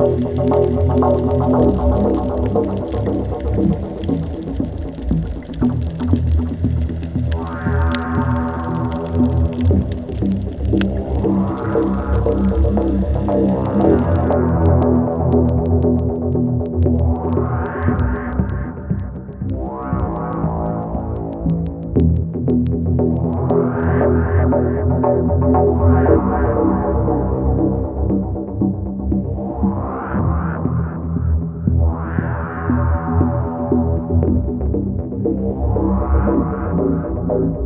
不行。I'm